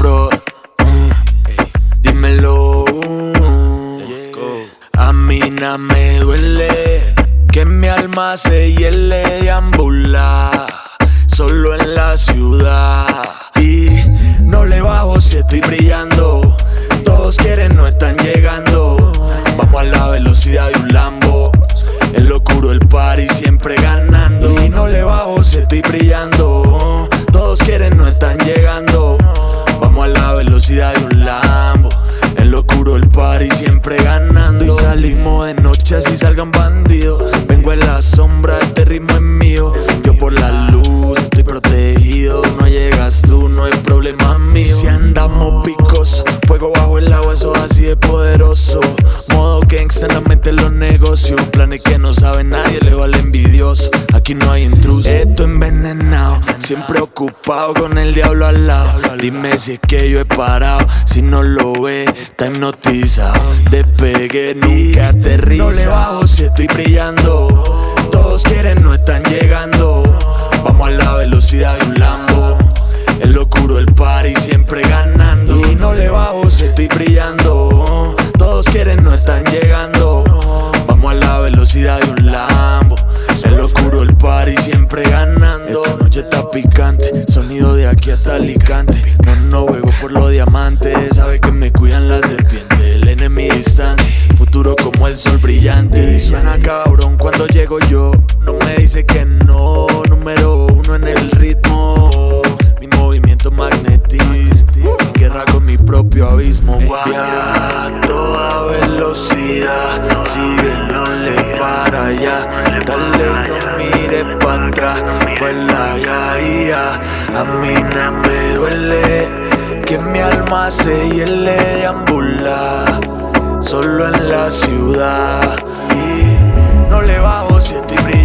pro. Uh, eh, dímelo. Uh, a mí na me duele que mi alma se hiele de ambula, solo en la ciudad. Y no le bajo si estoy brillando. Todos quieren, no están llegando. Vamos a la velocidad de un Lambo. El locuro, el party siempre ganando. Y no le bajo si estoy brillando. Party siempre ganando. Y salimos de noche así salgan bandidos. Vengo en la sombra, este ritmo es mío. Modo gangsta en la mente los negocios. Planes que no sabe nadie, le vale envidioso. Aquí no hay intruso. Esto envenenado, siempre ocupado con el diablo al lado. Dime si es que yo he parado. Si no lo ve, está hipnotizado. Despegue, nunca aterriza. No le bajo si estoy brillando. Todos quieren, no están llegando. Vamos a la velocidad de un Lambo. El oscuro el party siempre ganando. Y no le bajo si estoy brillando. Todos quieren, no están llegando. Party siempre ganando. Esta noche está picante. Sonido de aquí hasta Alicante. No, no juego por los diamantes. Sabe que me cuidan las serpientes. El enemigo distante. Futuro como el sol brillante. Y suena cabrón cuando llego yo. No me dice que no. Número uno en el ritmo. Mi movimiento magnetismo. En guerra con mi propio abismo. Wow. A toda velocidad. Sigue, no le para ya. A mí no me duele. Que mi alma se hiele deambula. Solo en la ciudad. Y no le bajo si estoy.